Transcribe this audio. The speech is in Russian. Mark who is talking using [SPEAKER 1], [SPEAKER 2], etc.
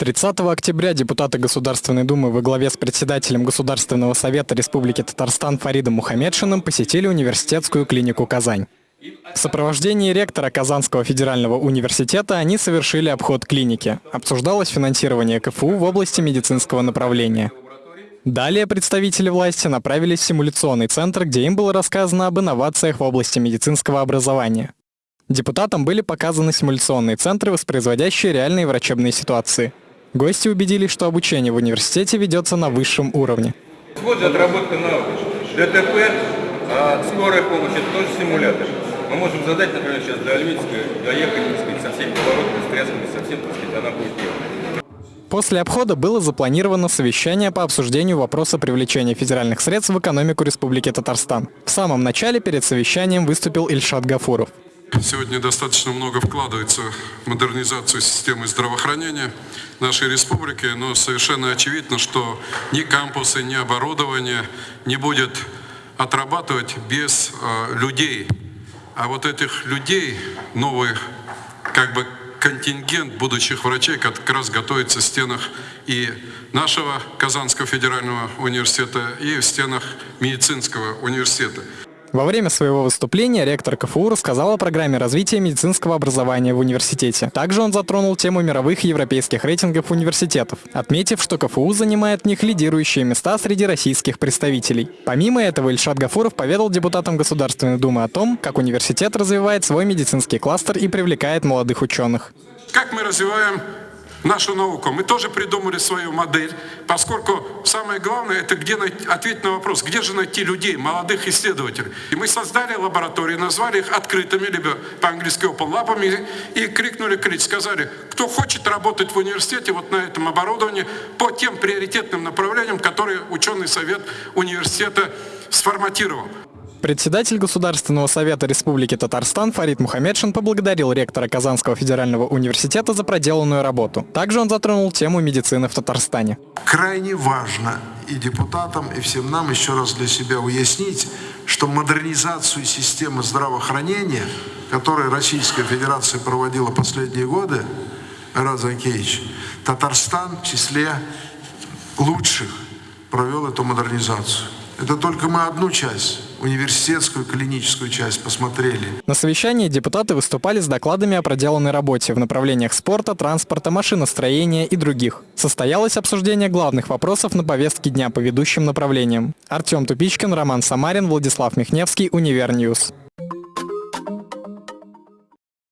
[SPEAKER 1] 30 октября депутаты Государственной Думы во главе с председателем Государственного совета Республики Татарстан Фаридом Мухаммедшиным посетили университетскую клинику «Казань». В сопровождении ректора Казанского федерального университета они совершили обход клиники. Обсуждалось финансирование КФУ в области медицинского направления. Далее представители власти направились в симуляционный центр, где им было рассказано об инновациях в области медицинского образования. Депутатам были показаны симуляционные центры, воспроизводящие реальные врачебные ситуации. Гости убедились, что обучение в университете ведется на высшем уровне.
[SPEAKER 2] Вот отработка навыков. ДТП, а скорая помощь, это тоже симулятор. Мы можем задать, например, сейчас до Альметьевской доехать, так сказать, со всеми поворотами, стрясками, со всем, так сказать, она будет делать.
[SPEAKER 1] После обхода было запланировано совещание по обсуждению вопроса привлечения федеральных средств в экономику Республики Татарстан. В самом начале перед совещанием выступил Ильшат Гафуров.
[SPEAKER 3] Сегодня достаточно много вкладывается в модернизацию системы здравоохранения нашей республики, но совершенно очевидно, что ни кампусы, ни оборудование не будет отрабатывать без э, людей. А вот этих людей, новый как бы контингент будущих врачей как раз готовится в стенах и нашего Казанского федерального университета, и в стенах медицинского университета.
[SPEAKER 1] Во время своего выступления ректор КФУ рассказал о программе развития медицинского образования в университете. Также он затронул тему мировых и европейских рейтингов университетов, отметив, что КФУ занимает в них лидирующие места среди российских представителей. Помимо этого, Ильшат Гафуров поведал депутатам Государственной Думы о том, как университет развивает свой медицинский кластер и привлекает молодых ученых.
[SPEAKER 3] Как мы развиваем нашу науку. Мы тоже придумали свою модель, поскольку самое главное, это где найти, ответить на вопрос, где же найти людей, молодых исследователей. И мы создали лаборатории, назвали их открытыми, либо по-английски open lab, и крикнули крик, сказали, кто хочет работать в университете вот на этом оборудовании по тем приоритетным направлениям, которые ученый совет университета сформатировал.
[SPEAKER 1] Председатель Государственного совета Республики Татарстан Фарид Мухаммедшин поблагодарил ректора Казанского федерального университета за проделанную работу. Также он затронул тему медицины в Татарстане.
[SPEAKER 4] Крайне важно и депутатам, и всем нам еще раз для себя уяснить, что модернизацию системы здравоохранения, которую Российская Федерация проводила последние годы, Рад Закеевич, Татарстан в числе лучших провел эту модернизацию. Это только мы одну часть, университетскую клиническую часть посмотрели.
[SPEAKER 1] На совещании депутаты выступали с докладами о проделанной работе в направлениях спорта, транспорта, машиностроения и других. Состоялось обсуждение главных вопросов на повестке дня по ведущим направлениям. Артем Тупичкин, Роман Самарин, Владислав Михневский, Универньюз.